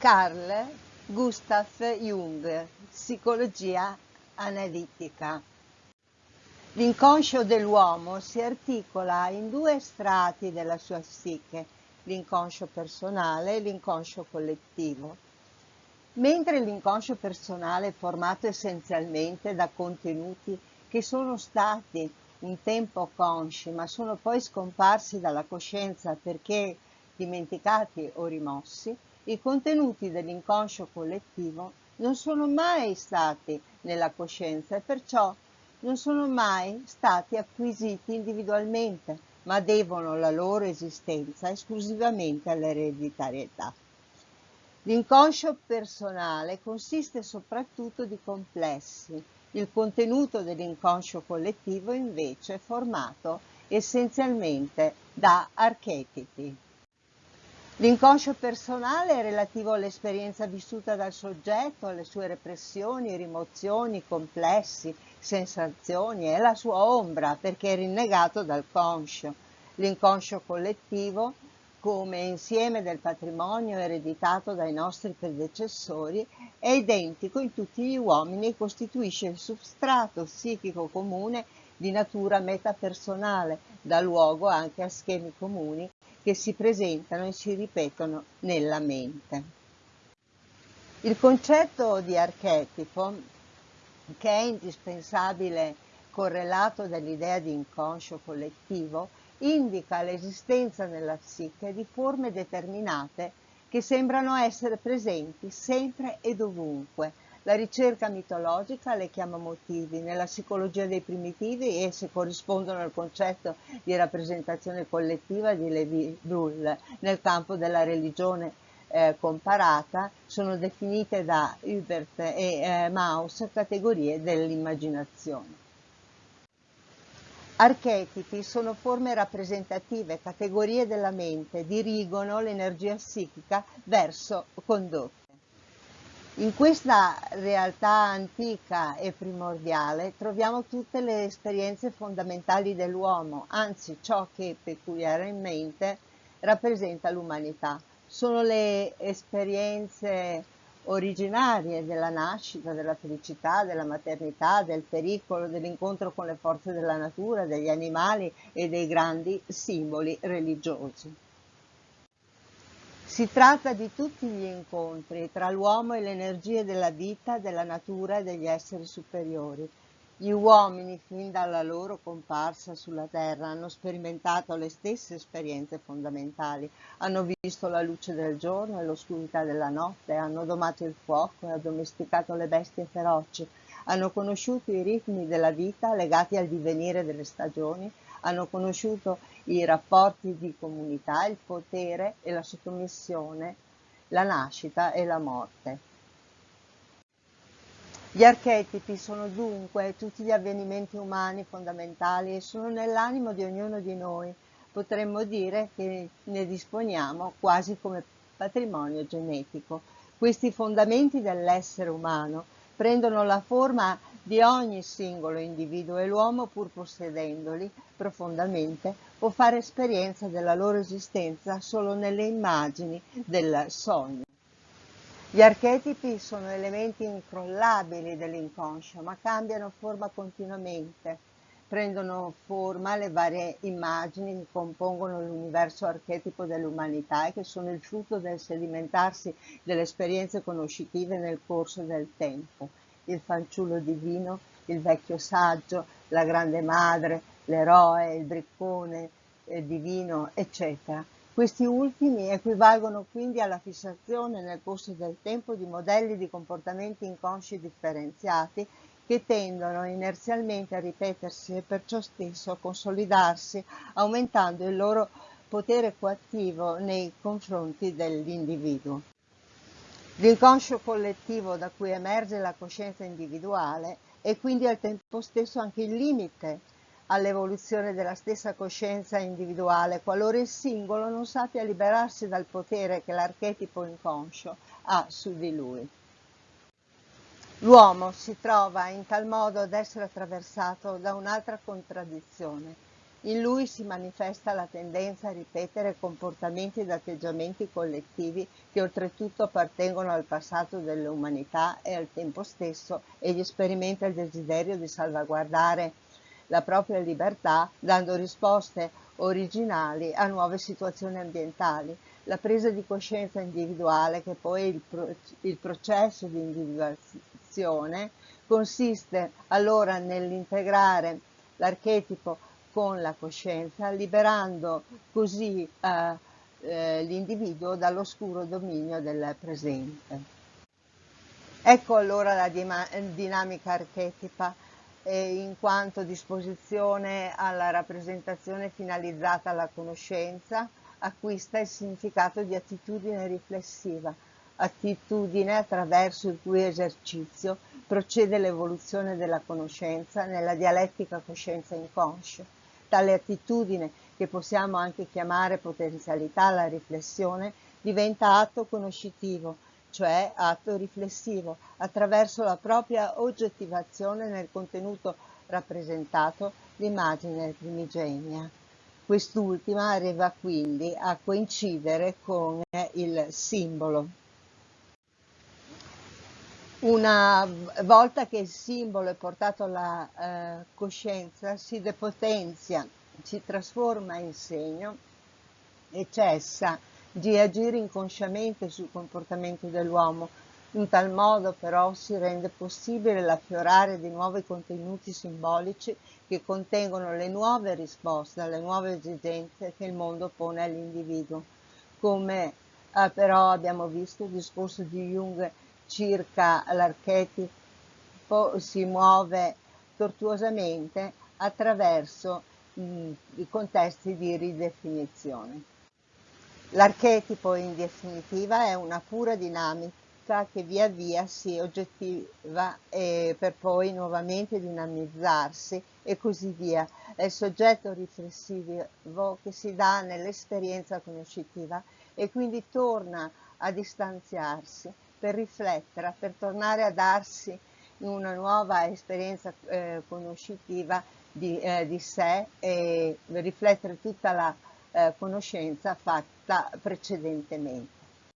Carl Gustav Jung, Psicologia analitica. L'inconscio dell'uomo si articola in due strati della sua psiche, l'inconscio personale e l'inconscio collettivo. Mentre l'inconscio personale è formato essenzialmente da contenuti che sono stati un tempo consci ma sono poi scomparsi dalla coscienza perché dimenticati o rimossi, i contenuti dell'inconscio collettivo non sono mai stati nella coscienza e perciò non sono mai stati acquisiti individualmente, ma devono la loro esistenza esclusivamente all'ereditarietà. L'inconscio personale consiste soprattutto di complessi. Il contenuto dell'inconscio collettivo invece è formato essenzialmente da archetipi. L'inconscio personale è relativo all'esperienza vissuta dal soggetto, alle sue repressioni, rimozioni, complessi, sensazioni, è la sua ombra perché è rinnegato dal conscio. L'inconscio collettivo, come insieme del patrimonio ereditato dai nostri predecessori, è identico in tutti gli uomini e costituisce il substrato psichico comune di natura metapersonale, dà luogo anche a schemi comuni che si presentano e si ripetono nella mente. Il concetto di archetipo, che è indispensabile correlato dall'idea di inconscio collettivo, indica l'esistenza nella psiche di forme determinate che sembrano essere presenti sempre e dovunque, la ricerca mitologica le chiama motivi, nella psicologia dei primitivi esse corrispondono al concetto di rappresentazione collettiva di Levi-Brull. Nel campo della religione eh, comparata sono definite da Hubert e eh, Maus categorie dell'immaginazione. Archetipi sono forme rappresentative, categorie della mente, dirigono l'energia psichica verso condotte. In questa realtà antica e primordiale troviamo tutte le esperienze fondamentali dell'uomo, anzi ciò che peculiarmente rappresenta l'umanità. Sono le esperienze originarie della nascita, della felicità, della maternità, del pericolo, dell'incontro con le forze della natura, degli animali e dei grandi simboli religiosi. Si tratta di tutti gli incontri tra l'uomo e le energie della vita, della natura e degli esseri superiori. Gli uomini, fin dalla loro comparsa sulla terra, hanno sperimentato le stesse esperienze fondamentali, hanno visto la luce del giorno e l'oscurità della notte, hanno domato il fuoco e addomesticato le bestie feroci, hanno conosciuto i ritmi della vita legati al divenire delle stagioni, hanno conosciuto i rapporti di comunità, il potere e la sottomissione, la nascita e la morte. Gli archetipi sono dunque tutti gli avvenimenti umani fondamentali e sono nell'animo di ognuno di noi. Potremmo dire che ne disponiamo quasi come patrimonio genetico. Questi fondamenti dell'essere umano prendono la forma di ogni singolo individuo e l'uomo, pur possedendoli profondamente, può fare esperienza della loro esistenza solo nelle immagini del sogno. Gli archetipi sono elementi incrollabili dell'inconscio, ma cambiano forma continuamente. Prendono forma le varie immagini che compongono l'universo archetipo dell'umanità e che sono il frutto del sedimentarsi delle esperienze conoscitive nel corso del tempo il fanciullo divino, il vecchio saggio, la grande madre, l'eroe, il briccone il divino, eccetera. Questi ultimi equivalgono quindi alla fissazione nel corso del tempo di modelli di comportamenti inconsci differenziati che tendono inerzialmente a ripetersi e perciò stesso a consolidarsi, aumentando il loro potere coattivo nei confronti dell'individuo. L'inconscio collettivo da cui emerge la coscienza individuale è quindi al tempo stesso anche il limite all'evoluzione della stessa coscienza individuale, qualora il singolo non sappia liberarsi dal potere che l'archetipo inconscio ha su di lui. L'uomo si trova in tal modo ad essere attraversato da un'altra contraddizione. In lui si manifesta la tendenza a ripetere comportamenti ed atteggiamenti collettivi che oltretutto appartengono al passato dell'umanità e al tempo stesso egli sperimenta il desiderio di salvaguardare la propria libertà dando risposte originali a nuove situazioni ambientali. La presa di coscienza individuale, che poi il, pro- il processo di individuazione, consiste allora nell'integrare l'archetipo con la coscienza, liberando così eh, eh, l'individuo dall'oscuro dominio del presente. Ecco allora la dinamica archetipa eh, in quanto disposizione alla rappresentazione finalizzata alla conoscenza, acquista il significato di attitudine riflessiva, attitudine attraverso il cui esercizio procede l'evoluzione della conoscenza nella dialettica coscienza-inconscio. Tale attitudine, che possiamo anche chiamare potenzialità alla riflessione, diventa atto conoscitivo, cioè atto riflessivo, attraverso la propria oggettivazione nel contenuto rappresentato l'immagine primigenia. Quest'ultima arriva quindi a coincidere con il simbolo. Una volta che il simbolo è portato alla eh, coscienza, si depotenzia, si trasforma in segno e cessa di agire inconsciamente sul comportamento dell'uomo. In tal modo però si rende possibile l'affiorare di nuovi contenuti simbolici che contengono le nuove risposte alle nuove esigenze che il mondo pone all'individuo. Come eh, però abbiamo visto il discorso di Jung circa l'archetipo si muove tortuosamente attraverso mh, i contesti di ridefinizione. L'archetipo in definitiva è una pura dinamica che via via si oggettiva per poi nuovamente dinamizzarsi e così via. È il soggetto riflessivo che si dà nell'esperienza conoscitiva e quindi torna a distanziarsi per riflettere, per tornare a darsi una nuova esperienza eh, conoscitiva di, eh, di sé e riflettere tutta la eh, conoscenza fatta precedentemente.